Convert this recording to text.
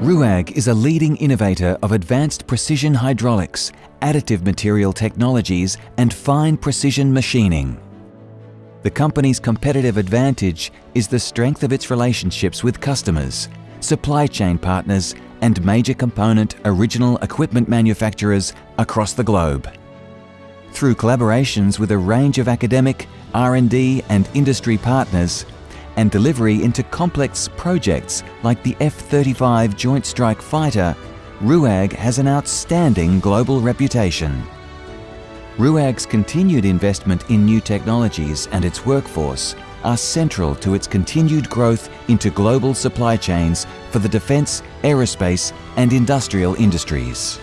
RUAG is a leading innovator of advanced precision hydraulics, additive material technologies and fine precision machining. The company's competitive advantage is the strength of its relationships with customers, supply chain partners and major component original equipment manufacturers across the globe. Through collaborations with a range of academic, R&D and industry partners, and delivery into complex projects like the F-35 Joint Strike Fighter, RUAG has an outstanding global reputation. RUAG's continued investment in new technologies and its workforce are central to its continued growth into global supply chains for the defence, aerospace and industrial industries.